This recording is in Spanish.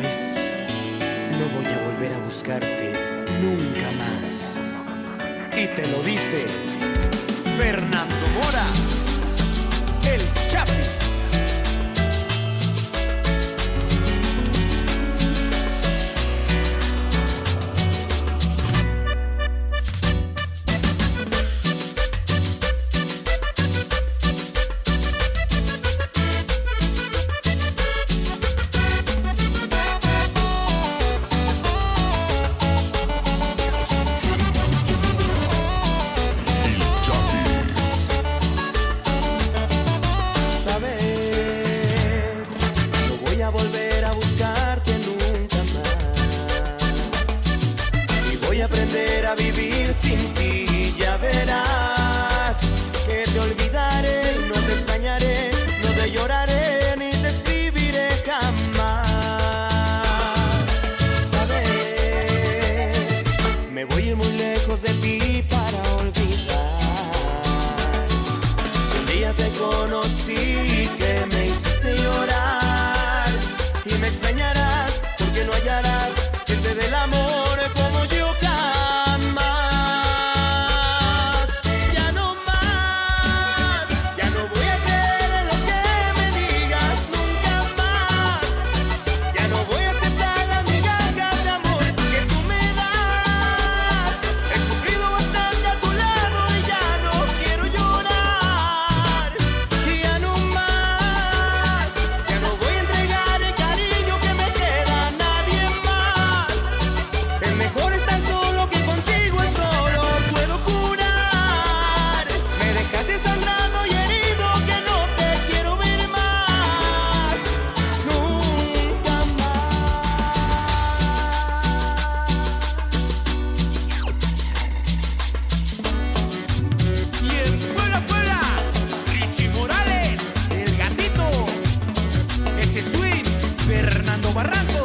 No voy a volver a buscarte nunca más. Y te lo dice Fernando. volver a buscarte nunca más. Y voy a aprender a vivir sin ti, ya verás que te olvidaré, no te extrañaré, no te lloraré ni te escribiré jamás. Sabes, me voy a ir muy lejos de ti para olvidar. Un día te conocí. Barranco.